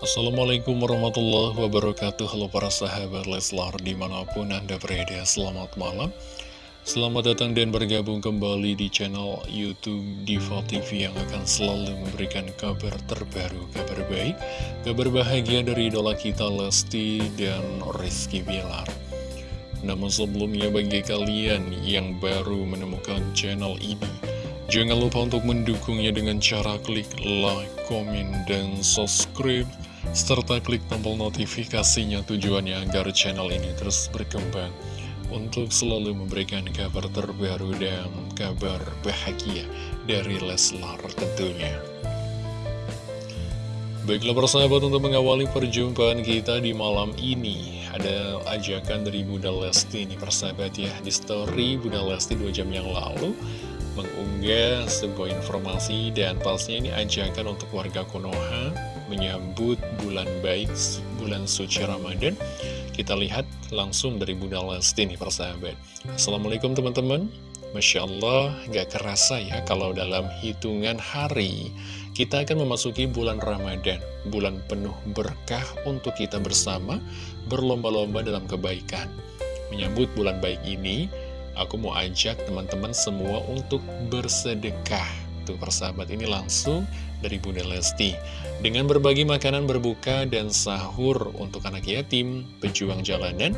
Assalamualaikum warahmatullahi wabarakatuh. Halo para sahabat Leslar di mana pun anda berada Selamat malam. Selamat datang dan bergabung kembali di channel Youtube Diva TV Yang akan selalu memberikan kabar terbaru Kabar baik, kabar bahagia dari idola kita Lesti dan Rizky Bilar. Namun sebelumnya bagi kalian yang baru menemukan channel ini Jangan lupa untuk mendukungnya dengan cara klik like, komen, dan subscribe serta klik tombol notifikasinya tujuannya agar channel ini terus berkembang. Untuk selalu memberikan kabar terbaru dan kabar bahagia dari Leslar tentunya. Baiklah persahabat untuk mengawali perjumpaan kita di malam ini Ada ajakan dari Bunda Lesti ini persahabat ya. Di story Bunda Lesti 2 jam yang lalu Mengunggah sebuah informasi dan pastinya ini ajakan untuk warga Konoha menyambut bulan baik, bulan suci Ramadan. Kita lihat langsung dari Bunda Lesti nih persahabat. Assalamualaikum teman-teman. Masya Allah, gak kerasa ya kalau dalam hitungan hari kita akan memasuki bulan Ramadan, bulan penuh berkah untuk kita bersama berlomba-lomba dalam kebaikan. Menyambut bulan baik ini, aku mau ajak teman-teman semua untuk bersedekah Tuh persahabat ini langsung dari Bunda Lesti. Dengan berbagi makanan berbuka dan sahur untuk anak yatim, pejuang jalanan,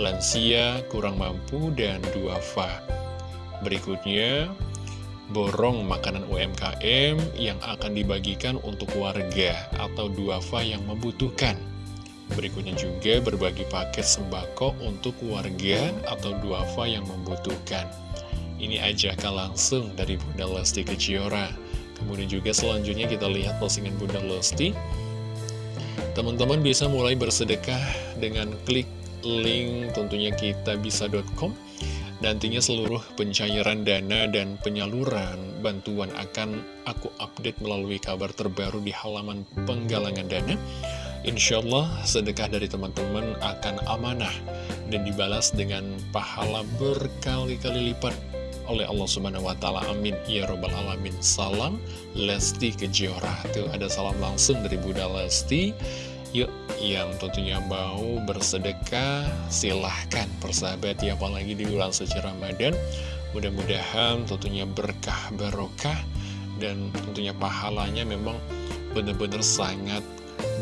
lansia, kurang mampu, dan duafa. Berikutnya, borong makanan UMKM yang akan dibagikan untuk warga atau duafa yang membutuhkan. Berikutnya juga berbagi paket sembako untuk warga atau duafa yang membutuhkan ini ajakan langsung dari Bunda Lesti Kejora. Kemudian juga selanjutnya kita lihat postingan Bunda Lesti. Teman-teman bisa mulai bersedekah dengan klik link tentunya kita bisa.com Nantinya seluruh pencairan dana dan penyaluran bantuan akan aku update melalui kabar terbaru di halaman penggalangan dana. Insya Allah sedekah dari teman-teman akan amanah dan dibalas dengan pahala berkali-kali lipat oleh Allah Subhanahu wa taala. Amin ya robbal alamin. Salam Lesti Kejora. Tuh ada salam langsung dari Bunda Lesti. Yuk, yang tentunya mau bersedekah, silahkan persahabat ya, apalagi di bulan suci Ramadan. Mudah-mudahan tentunya berkah barokah dan tentunya pahalanya memang benar-benar sangat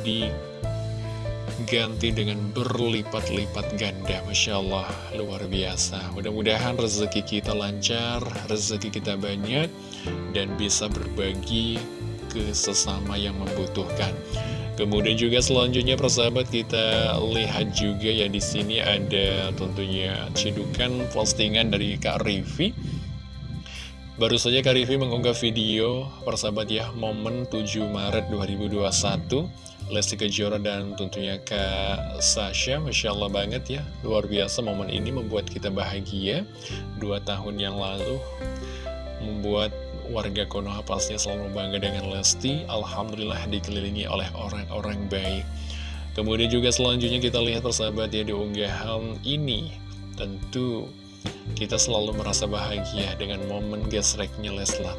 di ganti dengan berlipat-lipat ganda. Masya Allah, luar biasa. Mudah-mudahan rezeki kita lancar, rezeki kita banyak Dan bisa berbagi ke sesama yang membutuhkan. Kemudian juga selanjutnya persahabat kita lihat juga ya di sini ada tentunya cidukan postingan dari Kak Rivi Baru saja Kak Rivi mengunggah video persahabat ya momen 7 Maret 2021 Lesti Kejora dan tentunya Kak Sasha. Masya Allah banget ya. Luar biasa momen ini membuat kita bahagia. Dua tahun yang lalu Membuat warga Konoha pastinya selalu bangga dengan Lesti. Alhamdulillah dikelilingi oleh orang-orang baik. Kemudian juga selanjutnya kita lihat persahabat ya di unggahan ini. Tentu kita selalu merasa bahagia dengan momen gesreknya Leslar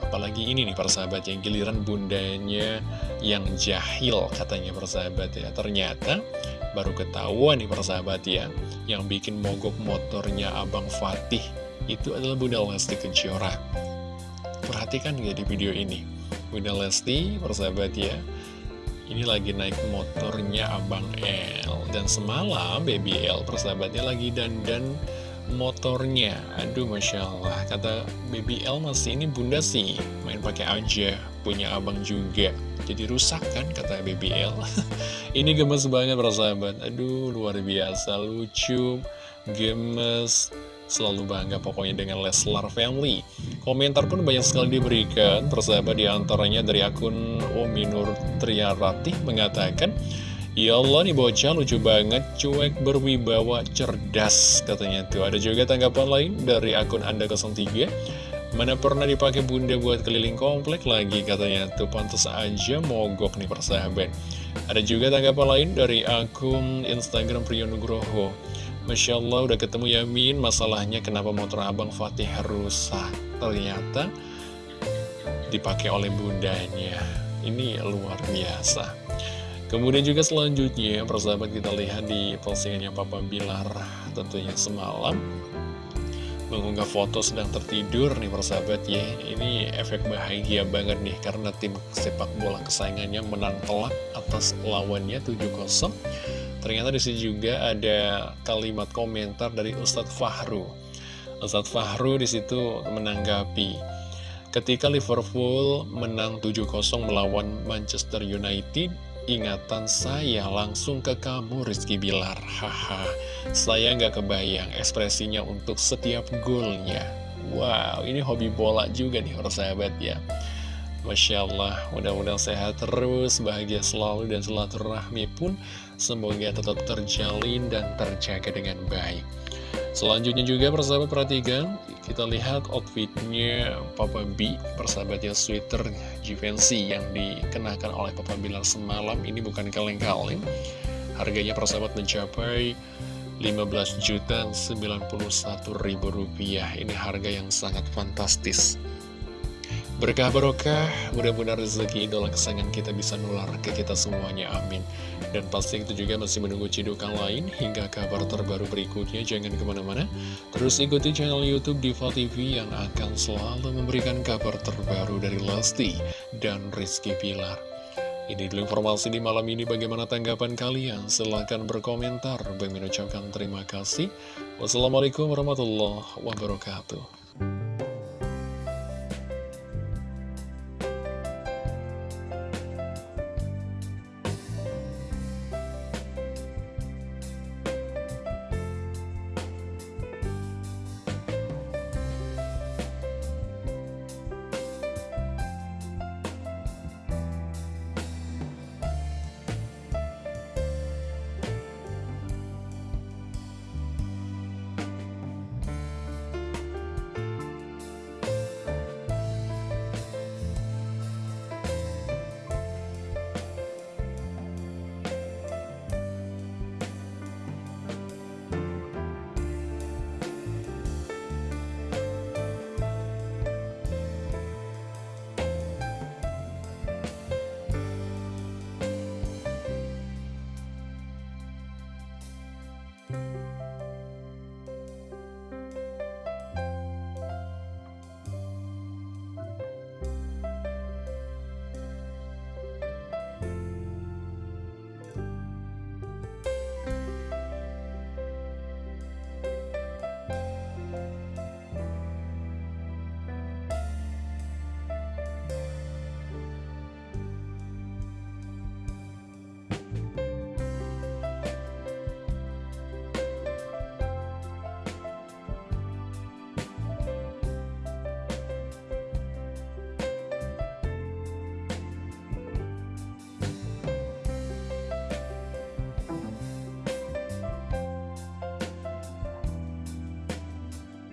Apalagi ini nih persahabat yang giliran bundanya yang jahil katanya persahabat ya. Ternyata baru ketahuan nih persahabat ya Yang bikin mogok motornya Abang Fatih Itu adalah Bunda Lesti Kejora. Perhatikan ya di video ini? Bunda Lesti persahabat ya ini lagi naik motornya Abang L Dan semalam Baby L persahabatnya lagi dandan motornya. Aduh Masya Allah. Kata Baby masih ini bunda sih Main pakai aja Punya abang juga. Jadi rusak kan kata Baby L Ini gemes banget persahabat. Aduh luar biasa Lucu Gemes. Selalu bangga pokoknya dengan Leslar Family. Komentar pun banyak sekali diberikan. Persahabat di antaranya dari akun Ominur Triarati Mengatakan Ya Allah nih bocah lucu banget, cuek berwibawa cerdas katanya tuh. Ada juga tanggapan lain dari akun Anda 03. Mana pernah dipakai bunda buat keliling komplek lagi katanya tuh pantas aja mogok nih persahabat. Ada juga tanggapan lain dari akun Instagram Priyonugroho. Masya Allah udah ketemu Yamin, masalahnya kenapa motor abang Fatih rusak. Ternyata dipakai oleh bundanya. Ini luar biasa. Kemudian juga selanjutnya persahabat kita lihat di postingannya Papa Bilar tentunya semalam. Mengunggah foto sedang tertidur nih persahabat ya. Ini efek bahagia banget nih karena tim sepak bola kesayangannya menang telak atas lawannya 7-0 Ternyata di sini juga ada kalimat komentar dari Ustadz Fahru. Ustadz Fahru di situ menanggapi Ketika Liverpool menang 7-0 melawan Manchester United ingatan saya langsung ke kamu Rizky Bilar. Haha, saya nggak kebayang ekspresinya untuk setiap golnya Wow, ini hobi bola juga nih orang sahabat ya. Masya Allah, mudah-mudahan sehat terus, bahagia selalu dan silaturahmi pun semoga tetap terjalin dan terjaga dengan baik. Selanjutnya juga persahabat perhatikan, kita lihat outfitnya Papa B, persahabatnya sweater Givenchy yang dikenakan oleh Papa Bilar semalam. Ini bukan kaleng-kaleng. Harganya persahabat mencapai 15 juta 91 ribu rupiah. Ini harga yang sangat fantastis. Berkah barokah, mudah-mudahan rezeki idola kesayangan kita bisa nular ke kita semuanya, amin. Dan pasti itu juga masih menunggu cidukan lain hingga kabar terbaru berikutnya, jangan ke mana-mana. Terus ikuti channel Youtube Diva TV yang akan selalu memberikan kabar terbaru dari Lesti dan Rizky Pilar. Ini dulu informasi di malam ini, bagaimana tanggapan kalian? Silahkan berkomentar. Bagi mengucapkan terima kasih. Wassalamualaikum warahmatullahi wabarakatuh. you